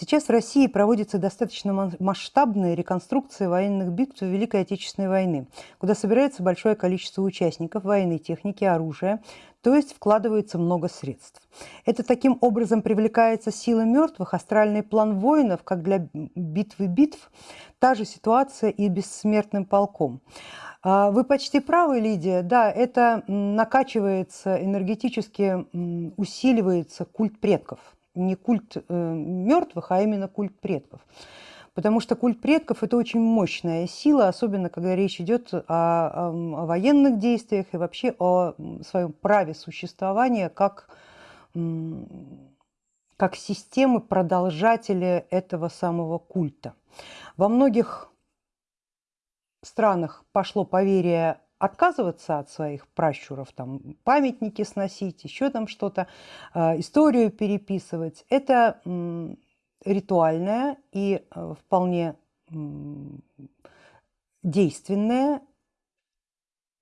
Сейчас в России проводится достаточно масштабная реконструкция военных битв Великой Отечественной войны, куда собирается большое количество участников военной техники, оружия, то есть вкладывается много средств. Это таким образом привлекается сила мертвых, астральный план воинов, как для битвы битв, та же ситуация и бессмертным полком. А, вы почти правы, Лидия, да, это накачивается энергетически, усиливается культ предков – не культ э, мертвых, а именно культ предков. Потому что культ предков – это очень мощная сила, особенно когда речь идет о, о, о военных действиях и вообще о своем праве существования как, как системы продолжателя этого самого культа. Во многих странах пошло поверие отказываться от своих пращуров, там памятники сносить, еще там что-то, э, историю переписывать. Это ритуальное и э, вполне действенное,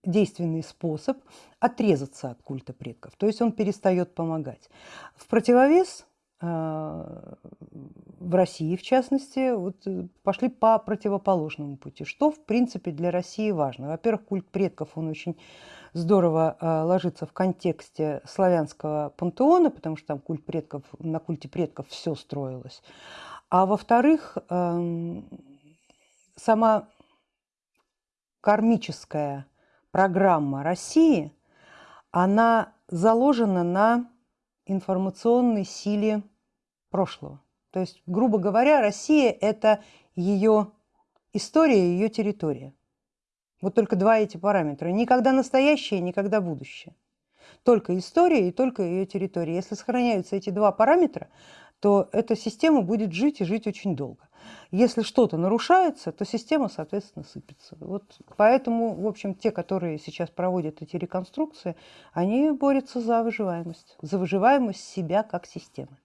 действенный способ отрезаться от культа предков. То есть он перестает помогать. В противовес в России, в частности, вот э, пошли по противоположному пути. Что, в принципе, для России важно? Во-первых, культ предков, он очень здорово э, ложится в контексте славянского пантеона, потому что там культ предков, на культе предков все строилось. А во-вторых, сама кармическая программа России, она заложена на информационной силе прошлого. То есть, грубо говоря, Россия – это ее история, ее территория. Вот только два эти параметра. Никогда настоящее, никогда будущее. Только история и только ее территория. Если сохраняются эти два параметра, то эта система будет жить и жить очень долго. Если что-то нарушается, то система, соответственно, сыпется. Вот поэтому, в общем, те, которые сейчас проводят эти реконструкции, они борются за выживаемость, за выживаемость себя как системы.